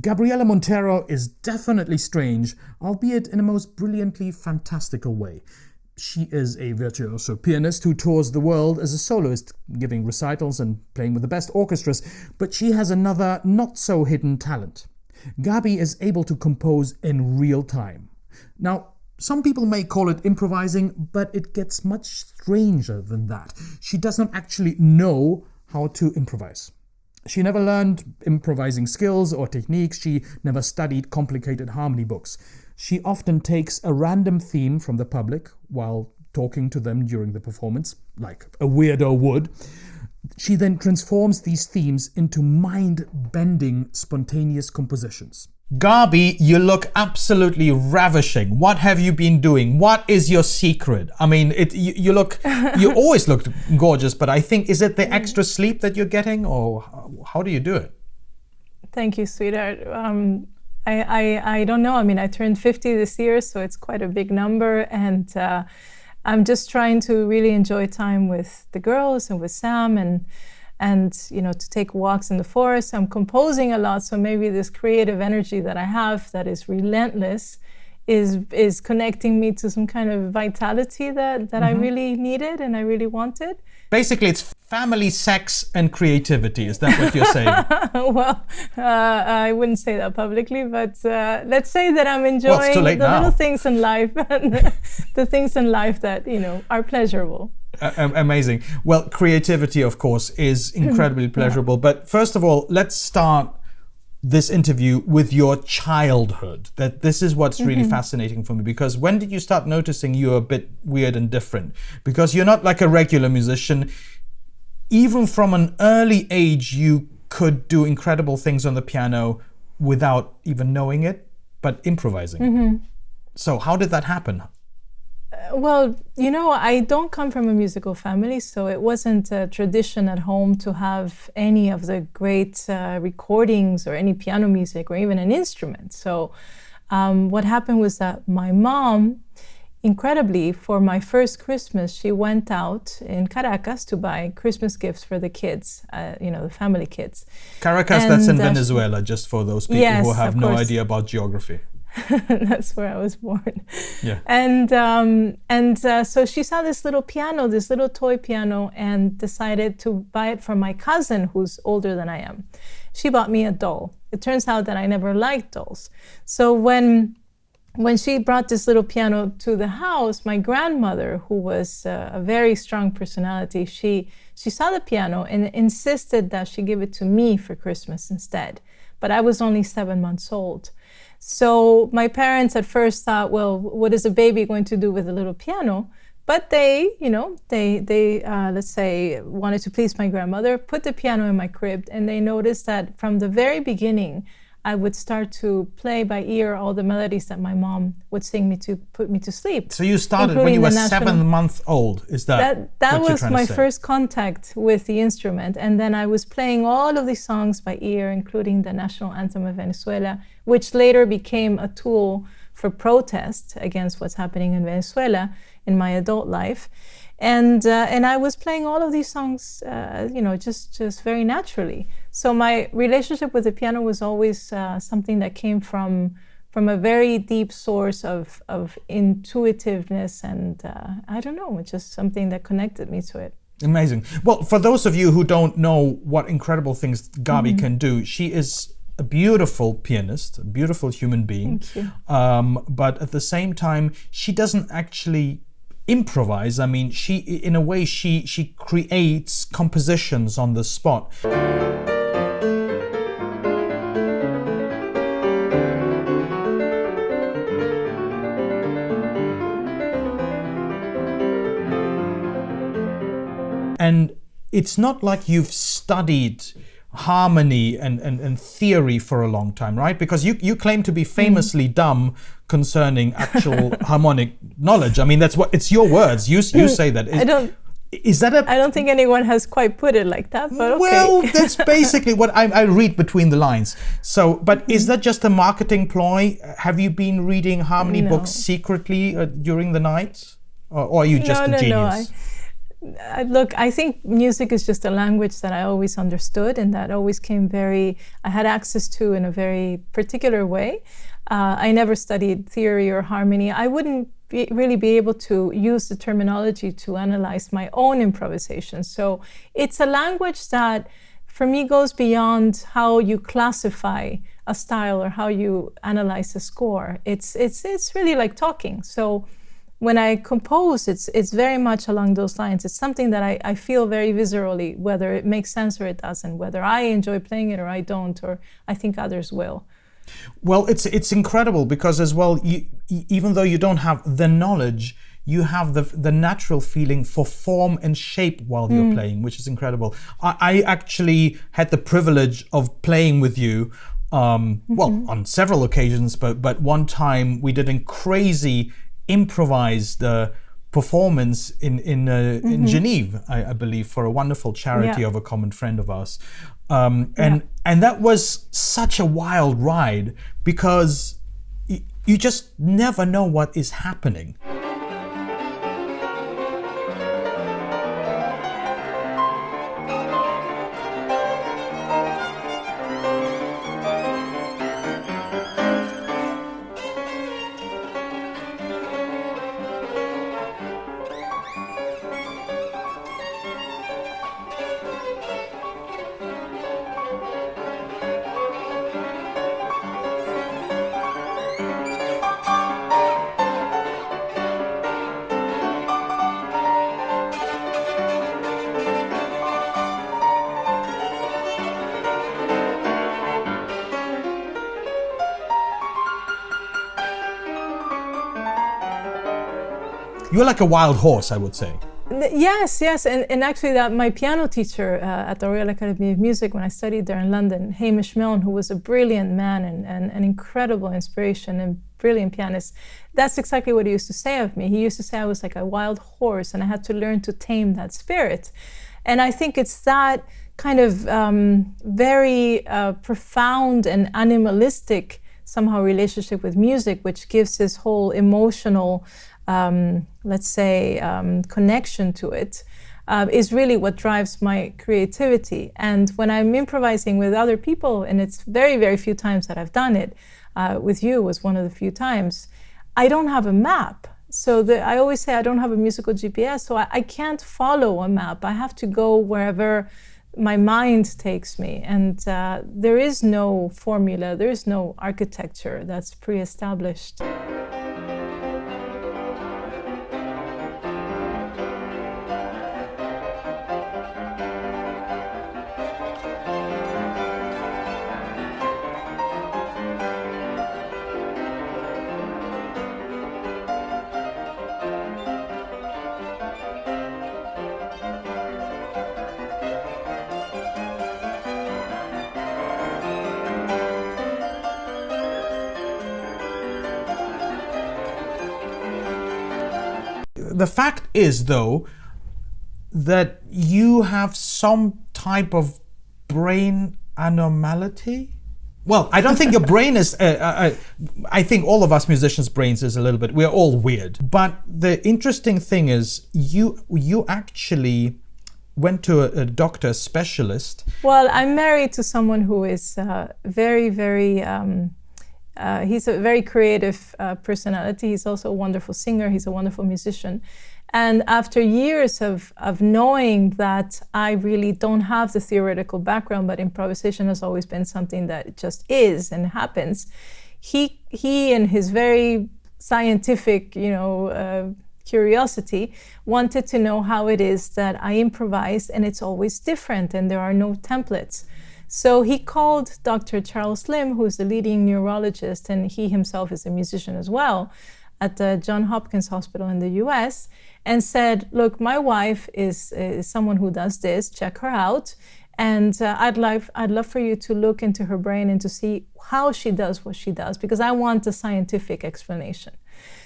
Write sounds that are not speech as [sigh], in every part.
Gabriela Montero is definitely strange, albeit in a most brilliantly fantastical way. She is a virtuoso pianist who tours the world as a soloist, giving recitals and playing with the best orchestras, but she has another not so hidden talent. Gabi is able to compose in real time. Now, some people may call it improvising, but it gets much stranger than that. She does not actually know how to improvise. She never learned improvising skills or techniques. She never studied complicated harmony books. She often takes a random theme from the public while talking to them during the performance, like a weirdo would. She then transforms these themes into mind bending, spontaneous compositions. Gabi, you look absolutely ravishing. What have you been doing? What is your secret? I mean, it you, you look you [laughs] always looked gorgeous, but I think is it the extra sleep that you're getting or how do you do it? Thank you, sweetheart. Um, I, I, I don't know. I mean, I turned 50 this year, so it's quite a big number and uh, I'm just trying to really enjoy time with the girls and with Sam and and you know to take walks in the forest. I'm composing a lot, so maybe this creative energy that I have that is relentless is is connecting me to some kind of vitality that that mm -hmm. I mm-hmm. really needed and I really wanted. Basically, it's family, sex, and creativity. Is that what you're saying? [laughs] well, uh, I wouldn't say that publicly, but uh, let's say that I'm enjoying well, the now. little things in life, [laughs] and the things in life that you know are pleasurable. Uh, amazing. Well, creativity, of course, is [laughs] incredibly pleasurable. But first of all, let's start this interview with your childhood. That this is what's really mm -hmm. fascinating for me because when did you start noticing you're a bit weird and different? Because you're not like a regular musician. Even from an early age, you could do incredible things on the piano without even knowing it, but improvising. Mm -hmm. So how did that happen? Well, you know, I don't come from a musical family, so it wasn't a tradition at home to have any of the great uh, recordings or any piano music or even an instrument. So um, what happened was that my mom, incredibly, for my first Christmas, she went out in Caracas to buy Christmas gifts for the kids, uh, you know, the family kids. Caracas, and, that's in uh, Venezuela, just for those people yes, who have no idea about geography. [laughs] That's where I was born. Yeah. And um, and uh, so she saw this little piano, this little toy piano, and decided to buy it for my cousin, who's older than I am. She bought me a doll. It turns out that I never liked dolls. So when when she brought this little piano to the house, my grandmother, who was uh, a very strong personality, she she saw the piano and insisted that she give it to me for Christmas instead. But I was only seven months old. So my parents at first thought, well, what is a baby going to do with a little piano? But they, you know, they, they uh, let's say, wanted to please my grandmother, put the piano in my crib, and they noticed that from the very beginning, I would start to play by ear all the melodies that my mom would sing me to put me to sleep. So you started when you were seven months old, is that That, that was my first contact with the instrument. And then I was playing all of these songs by ear, including the national anthem of Venezuela, which later became a tool for protest against what's happening in Venezuela in my adult life and uh, and I was playing all of these songs, uh, you know, just just very naturally. So my relationship with the piano was always uh, something that came from from a very deep source of of intuitiveness, and uh, I don't know, it's just something that connected me to it. Amazing. Well, for those of you who don't know what incredible things Gabi mm -hmm. can do, she is a beautiful pianist, a beautiful human being. Thank you. Um, but at the same time, she doesn't actually improvise. I mean, she, in a way, she, she creates compositions on the spot. And it's not like you've studied harmony and, and, and theory for a long time, right? Because you, you claim to be famously mm. dumb concerning actual [laughs] harmonic knowledge. I mean, that's what it's your words. You, you say that. Is, I don't. Is that a? I don't think anyone has quite put it like that, but okay. Well, [laughs] that's basically what I, I, read between the lines. So, but is that just a marketing ploy? Have you been reading harmony no. books secretly uh, during the night, or, or, are you just no, a no, genius? No, Uh, look, I think music is just a language that I always understood and that always came very, I had access to in a very particular way. Uh, I never studied theory or harmony. I wouldn't be, really be able to use the terminology to analyze my own improvisation. So it's a language that for me goes beyond how you classify a style or how you analyze a score. It's, it's, it's really like talking. So when I compose, it's it's very much along those lines. It's something that I, I feel very viscerally, whether it makes sense or it doesn't, whether I enjoy playing it or I don't, or I think others will. Well, it's it's incredible because as well, you, even though you don't have the knowledge, you have the the natural feeling for form and shape while you're mm. playing, which is incredible. I, I, actually had the privilege of playing with you. Um. Well, on several occasions, but but one time we did a crazy improvised uh, performance in in uh, mm-hmm. in Geneva, I, I, believe, for a wonderful charity yeah. of a common friend of ours, um, and yeah. and that was such a wild ride because y- you just never know what is happening. You're like a wild horse, I would say. Yes, yes, and, and actually, that my piano teacher uh, at the Royal Academy of Music when I studied there in London, Hamish Milne, who was a brilliant man and, and an incredible inspiration and brilliant pianist, that's exactly what he used to say of me. He used to say I was like a wild horse, and I had to learn to tame that spirit. And I think it's that kind of um, very uh, profound and animalistic somehow relationship with music, which gives this whole emotional um, let's say, um, connection to it, uh, is really what drives my creativity. And when I'm improvising with other people, and it's very, very few times that I've done it, uh, with you was one of the few times, I don't have a map. So the, I always say I don't have a musical GPS, so I, I can't follow a map. I have to go wherever my mind takes me. And uh, there is no formula, there is no architecture that's pre established. The fact is, though, that you have some type of brain anomaly. Well, I don't think your [laughs] brain is. Uh, uh, uh, I think all of us musicians' brains is a little bit. We're all weird. But the interesting thing is, you you actually went to a, a doctor specialist. Well, I'm married to someone who is uh, very, very. Um, uh, he's a very creative uh, personality. He's also a wonderful singer. He's a wonderful musician. And after years of, of knowing that I really don't have the theoretical background, but improvisation has always been something that just is and happens, he, he in his very scientific, you know, uh, curiosity, wanted to know how it is that I improvise and it's always different and there are no templates. So he called Dr. Charles Limb, who's the leading neurologist, and he himself is a musician as well, at the John Hopkins Hospital in the US, and said, Look, my wife is, is someone who does this, check her out. And uh, I'd, like, I'd love for you to look into her brain and to see how she does what she does, because I want a scientific explanation.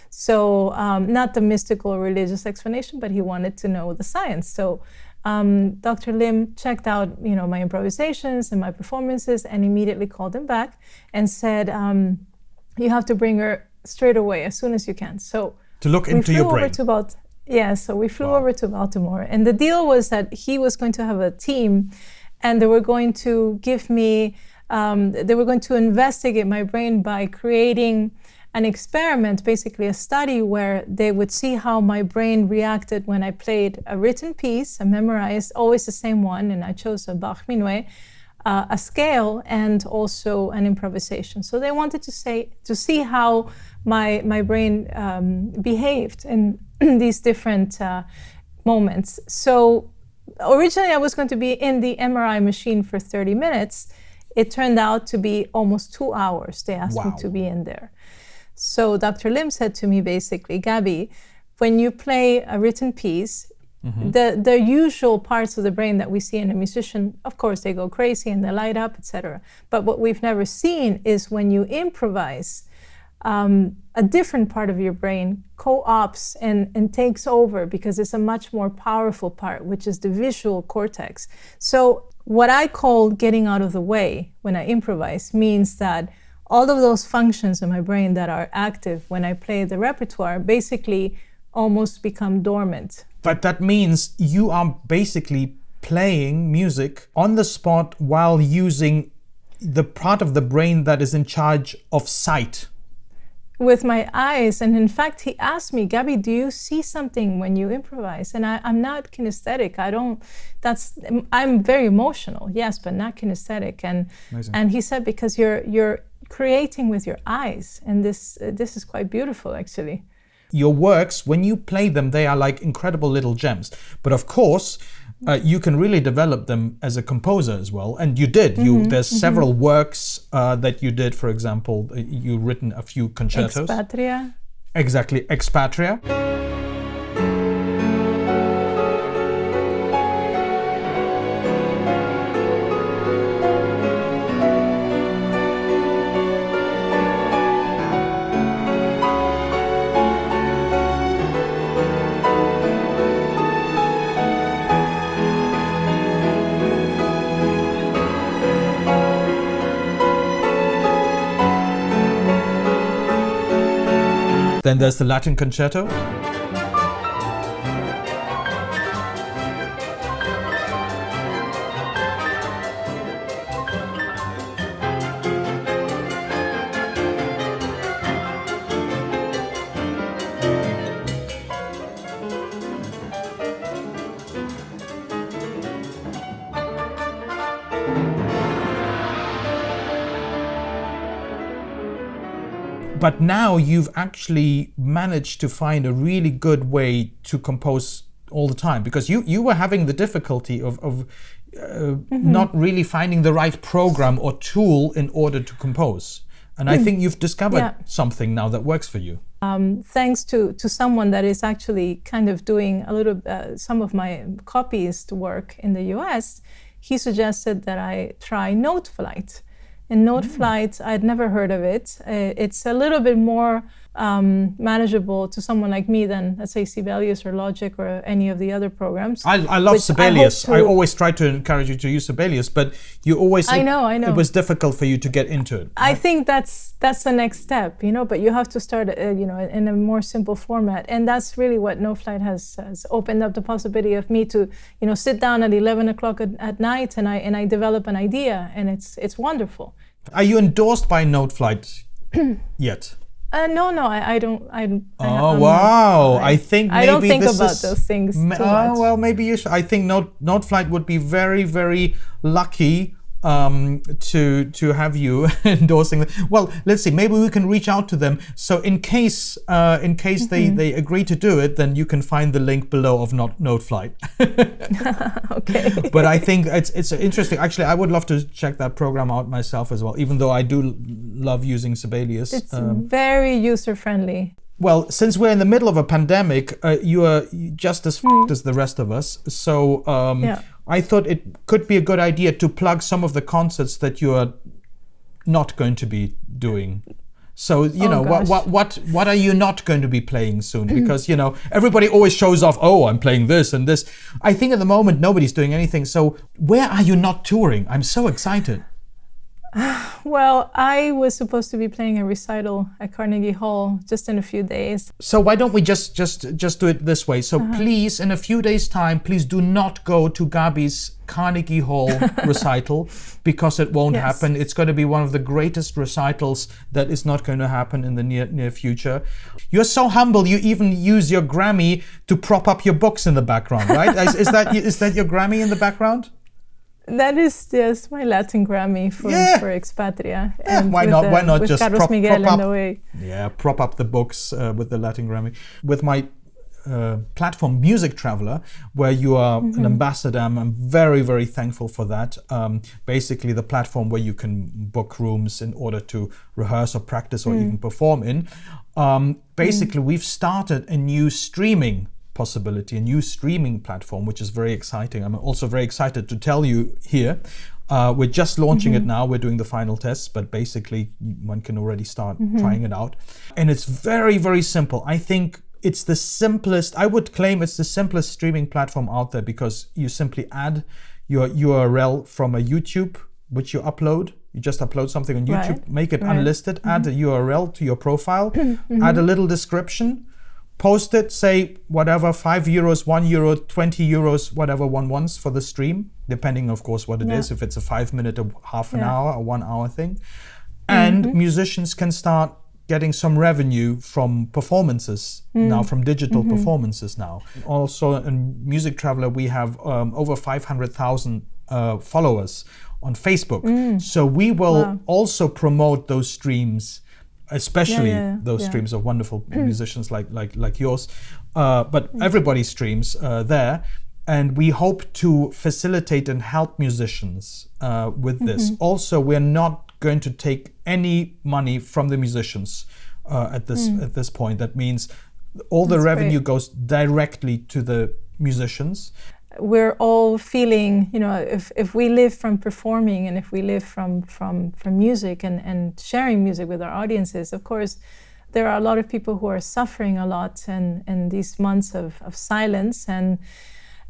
So, um, not the mystical religious explanation, but he wanted to know the science. So, um, Dr. Limb checked out, you know, my improvisations and my performances, and immediately called him back and said, um, "You have to bring her straight away as soon as you can." So to look into your brain. To about, Yeah, so we flew wow. over to Baltimore, and the deal was that he was going to have a team, and they were going to give me, um, they were going to investigate my brain by creating an experiment, basically a study where they would see how my brain reacted when I played a written piece, a memorized, always the same one, and I chose a Bach Minuet, uh, a scale, and also an improvisation. So they wanted to say to see how my my brain um, behaved in [clears throat] these different uh, moments. So originally I was going to be in the MRI machine for 30 minutes. It turned out to be almost two hours. They asked wow. me to be in there. So Dr. Limb said to me basically, Gabi, when you play a written piece, mm-hmm. the, the usual parts of the brain that we see in a musician, of course, they go crazy and they light up, etc. But what we've never seen is when you improvise, um, a different part of your brain co-ops and, and takes over because it's a much more powerful part, which is the visual cortex. So what I call getting out of the way when I improvise means that all of those functions in my brain that are active when I play the repertoire basically almost become dormant. But that means you are basically playing music on the spot while using the part of the brain that is in charge of sight. With my eyes. And in fact, he asked me, Gabi, do you see something when you improvise? And I, am not kinesthetic. I don't, that's, I'm very emotional, yes, but not kinesthetic. And, Amazing. and he said, because you're, you're creating with your eyes. And this, uh, this is quite beautiful, actually. Your works, when you play them, they are like incredible little gems. But of course, uh, you can really develop them as a composer as well, and you did. You there's mm-hmm. several works uh, that you did. For example, you written a few concertos. Expatria. Exactly, Expatria. Then there's the Latin Concerto. But now you've actually managed to find a really good way to compose all the time because you you were having the difficulty of, of uh, mm-hmm. not really finding the right program or tool in order to compose and mm. i think you've discovered yeah. something now that works for you um, thanks to to someone that is actually kind of doing a little uh, some of my copyist work in the us he suggested that i try Noteflight in Note mm. Flight, I'd never heard of it. Uh, it's a little bit more um, manageable to someone like me than, let's say, Sibelius or Logic or any of the other programs. I, I love Sibelius. I, I, always try to encourage you to use Sibelius, but you always. I know, I know. It was difficult for you to get into it. I think that's that's the next step, you know. But you have to start, uh, you know, in a more simple format, and that's really what Noteflight has, has opened up the possibility of me to, you know, sit down at 11 o'clock at, at night and I and I develop an idea, and it's it's wonderful. Are you endorsed by Noteflight [clears throat] yet? Uh, no, no, I, I don't. I, oh wow! I, I think I don't think about those things. too oh well, maybe you should. I think Note Noteflight would be very, very lucky um, to to have you [laughs] endorsing them. Well, let's see. Maybe we can reach out to them. So in case uh, in case mm-hmm. they they agree to do it, then you can find the link below of Not Noteflight. [laughs] [laughs] okay. but I think it's it's interesting. Actually, I would love to check that program out myself as well. Even though I do love using Sibelius. It's um, very user friendly well, since we're in the middle of a pandemic, uh, you are just as mm. as the rest of us. So um, yeah. I thought it could be a good idea to plug some of the concerts that you are not going to be doing. So you oh, know what what what what are you not going to be playing soon? Because you know everybody always shows off. Oh, I'm playing this and this. I think at the moment nobody's doing anything. So where are you not touring? I'm so excited. [sighs] Well, I was supposed to be playing a recital at Carnegie Hall just in a few days. So why don't we just just just do it this way? So uh-huh. please, in a few days' time, please do not go to Gabi's Carnegie Hall [laughs] recital because it won't yes. happen. It's going to be one of the greatest recitals that is not going to happen in the near near future. You're so humble. You even use your Grammy to prop up your books in the background, right? is, is that is that your Grammy in the background? That is just my Latin Grammy for, yeah. for Expatria. Yeah, why not? why not just Carlos prop, Miguel prop up? Yeah, prop up the books uh, with the Latin Grammy. With my uh, platform Music Traveler, where you are mm-hmm. an ambassador. I'm, very, very thankful for that. Um, basically, the platform where you can book rooms in order to rehearse or practice or mm. even perform in. Um, basically, mm. we've started a new streaming possibility, a new streaming platform, which is very exciting. I'm also very excited to tell you here. Uh, we're just launching mm-hmm. it now. We're doing the final tests, but basically, one can already start mm-hmm. trying it out. And it's very, very simple. I think it's the simplest, I would claim it's the simplest streaming platform out there because you simply add your URL from a YouTube, which you upload. You just upload something on YouTube, right. make it right. unlisted, mm-hmm. add a URL to your profile, [clears throat] mm-hmm. add a little description, post it, say whatever, 5 euros, 1 euro, 20 euros, whatever one wants for the stream, depending, of course, what it yeah. is. If it's a five minute, or half an yeah. hour, a one hour thing. And mm-hmm. musicians can start getting some revenue from performances mm. now, from digital mm-hmm. performances now. Also, in Music Traveler, we have um, over 500,000 uh, followers on Facebook. Mm. So we will wow. also promote those streams especially yeah, yeah, those yeah. streams of wonderful [clears throat] musicians like like like yours. Uh, but mm. everybody streams uh, there, and we hope to facilitate and help musicians uh, with this. Mm-hmm. Also, we're not going to take any money from the musicians uh, at this mm. at this point. That means all the That's revenue great. goes directly to the musicians we're all feeling, you know, if, if we live from performing and if we live from, from, from music and, and sharing music with our audiences, of course, there are a lot of people who are suffering a lot and in these months of, of silence. And,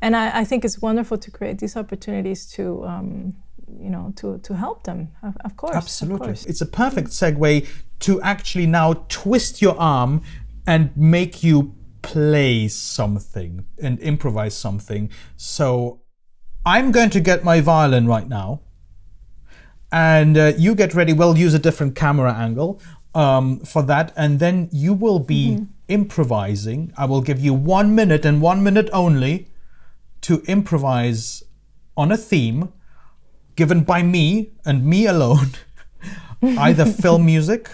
and I, I think it's wonderful to create these opportunities to, um, you know, to, to help them, of, of course. Absolutely. Of course. It's a perfect segue to actually now twist your arm and make you play something and improvise something. So I'm going to get my violin right now. And uh, you get ready. We'll use a different camera angle um, for that. And then you will be mm-hmm. improvising. I will give you one minute and one minute only to improvise on a theme given by me and me alone, [laughs] either [laughs] film music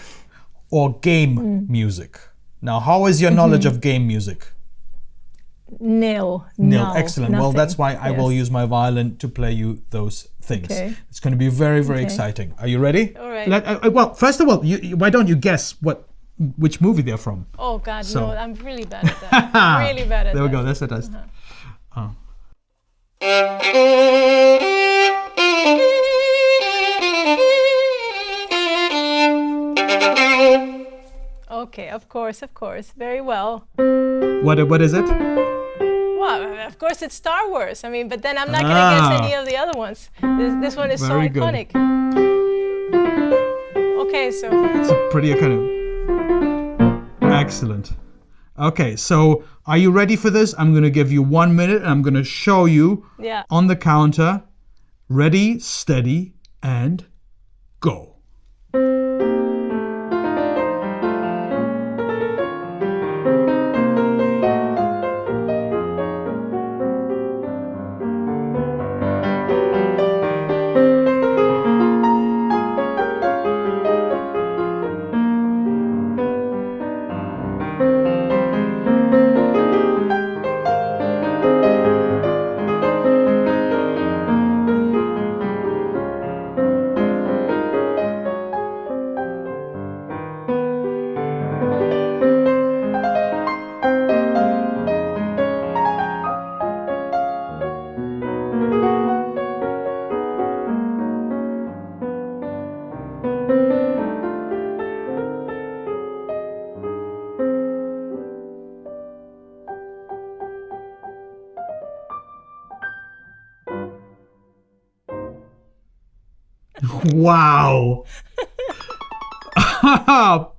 or game mm. music. Now, how is your knowledge mm-hmm. of game music? Nil. Nil. No, Excellent. Nothing. Well, that's why I will use my violin to play you those things. Okay. It's going to be very, very okay. exciting. Are you ready? All right. Let, uh, uh, well, first of all, you, why don't you guess what which movie they're from? Oh God, so. no! I'm really bad at that. [laughs] really bad at there that. There we go. That's a test. Uh-huh. Okay, of course, of course. Very well. What what is it? Well, of course it's Star Wars. I mean, but then I'm not ah. gonna guess any of the other ones. This, this one is Very so iconic. Good. Okay, so it's a pretty kind of excellent. Okay, so are you ready for this? I'm gonna give you one minute and I'm gonna show you yeah. on the counter. Ready, steady, and go.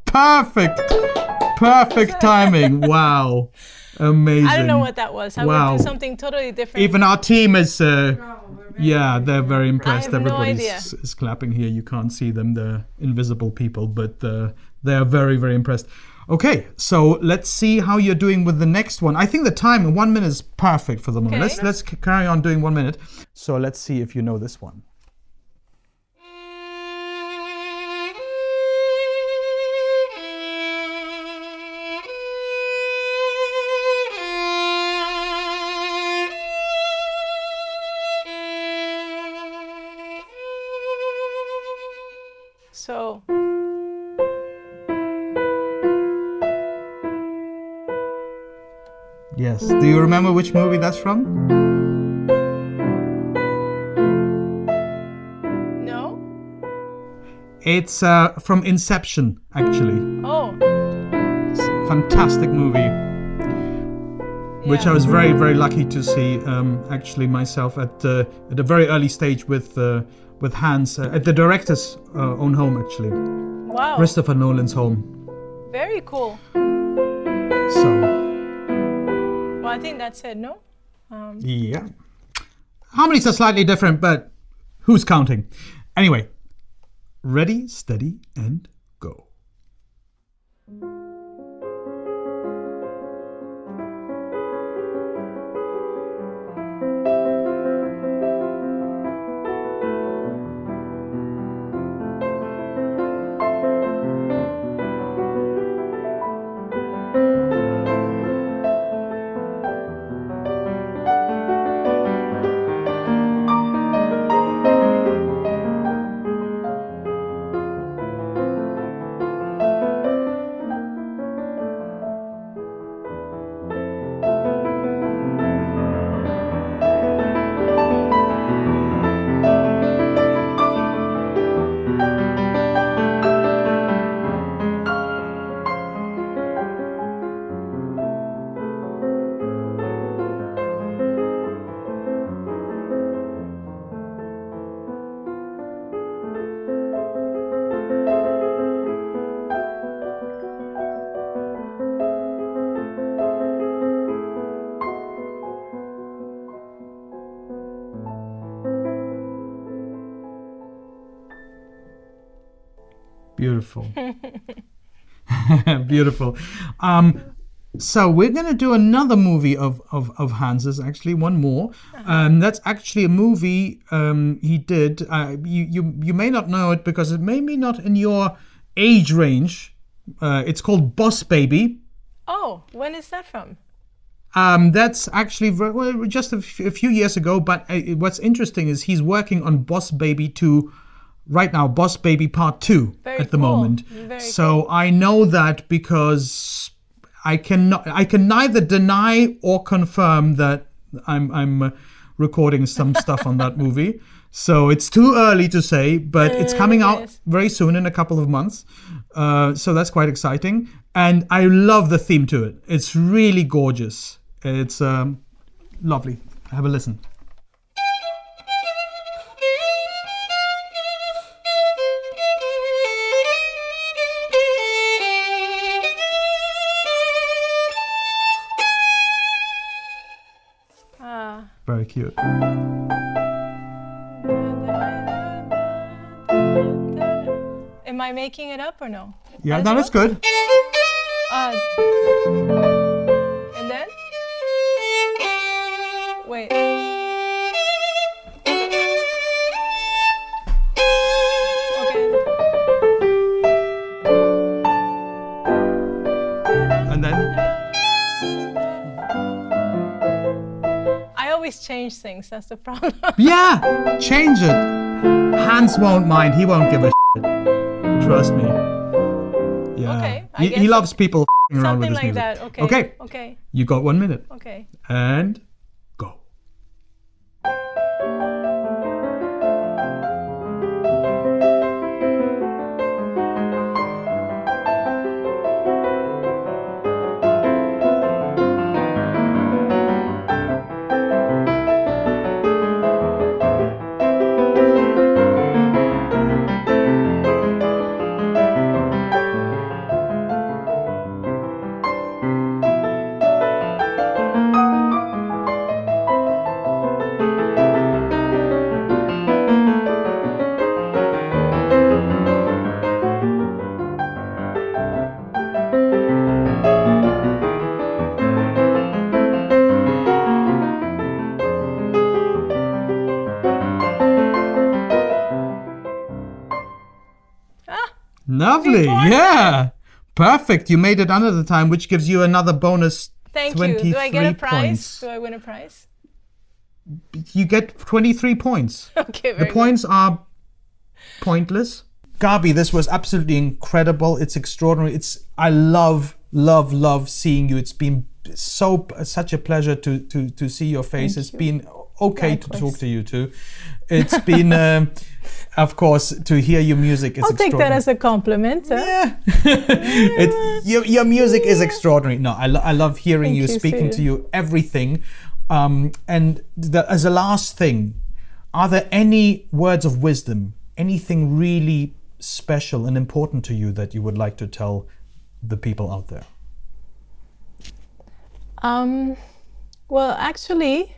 Perfect. Perfect timing. [laughs] Wow. Amazing. I don't know what that was. I Wow. would do something totally different. Even our team is. Uh, yeah, they're very impressed. have no Everybody idea. is, is clapping here. You can't see them, the invisible people, but uh, they are very, very impressed. Okay, so let's see how you're doing with the next one. I think the time one minute is perfect for the moment. Okay. Let's let's carry on doing one minute. So let's see if you know this one. Yes. Do you remember which movie that's from? no. It's uh, from Inception, actually. Oh, fantastic movie, which I was very, very lucky to see. Um, actually, myself at uh, at a very early stage with uh, with Hans uh, at the director's uh, own home, actually, wow. Christopher Nolan's home. Very cool. So I think that's it. No. Um, yeah, harmonies are slightly different, but who's counting? Anyway, ready, steady, and Beautiful. [laughs] Beautiful. Um, so we're going to do another movie of, of, of Hans's, actually, one more. Um, that's actually a movie um, he did. Uh, you, you, you may not know it because it may be not in your age range. Uh, it's called Boss Baby. oh, when is that from? Um, that's actually well, just a few years ago. But uh, what's interesting is he's working on Boss Baby 2 right now, Boss Baby Part 2 Very at the cool. moment. Very so I know that because I cannot, I can neither deny or confirm that I'm, I'm uh, recording some stuff on that [laughs] movie. So it's too early to say, but it's coming out yes. very soon in a couple of months. Uh, so that's quite exciting. And I love the theme to it. It's really gorgeous. It's um, lovely. Have a listen. Very cute. am I making it up or no? Yeah, As well? that's good. Uh, and then? Wait. Change things. That's the problem. [laughs] yeah, change it. Hans won't mind. He won't give a shit. Trust me. Yeah. Okay, he, he loves people around with Something his like music. that. Okay. Okay. Okay. You got one minute. Okay. And Lovely. Yeah. Perfect. You made it under the time, which gives you another bonus. Thank 23 you. Do I get a prize? points. Do I win a prize? You get 23 points. [laughs] Okay, The very good. points are pointless. Gabi, this was absolutely incredible. It's extraordinary. It's I love, love, love seeing you. It's been so such a pleasure to to to see your face. It's been okay to talk to you too. It's been, [laughs] um, of course, to hear your music. Is I'll take that as a compliment. huh? Yeah. [laughs] it, your, your music is extraordinary. No, I, lo- I love hearing you, you, speaking to you, everything. Um, and the, as a last thing, are there any words of wisdom, anything really special and important to you that you would like to tell the people out there? Um, well, actually,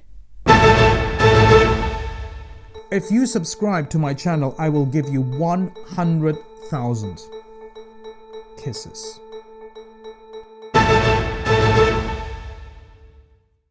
If you subscribe to my channel, I will give you 100,000 kisses.